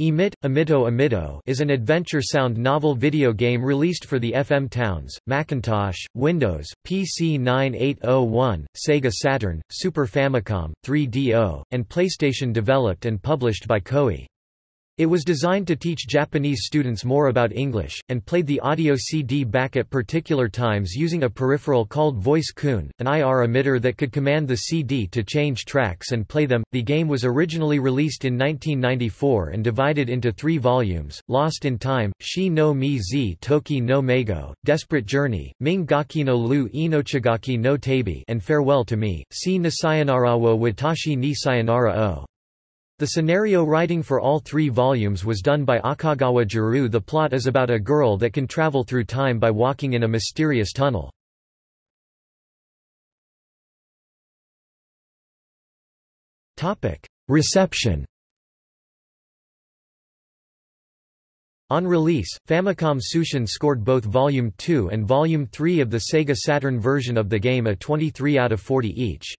Emit, Emito Emito is an adventure sound novel video game released for the FM Towns, Macintosh, Windows, PC 9801, Sega Saturn, Super Famicom, 3DO, and PlayStation developed and published by Koei. It was designed to teach Japanese students more about English, and played the audio CD back at particular times using a peripheral called Voice Kun, an IR emitter that could command the CD to change tracks and play them. The game was originally released in 1994 and divided into three volumes Lost in Time, Shi no Mi zi Toki no Meigo, Desperate Journey, Ming Gaki no Lu Inochigaki no Tabi, and Farewell to Me, Si ni Sayonara wo Watashi ni Sayonara o. The scenario writing for all three volumes was done by Akagawa Jiro. The plot is about a girl that can travel through time by walking in a mysterious tunnel. Reception On release, Famicom Tsushin scored both Volume 2 and Volume 3 of the Sega Saturn version of the game a 23 out of 40 each.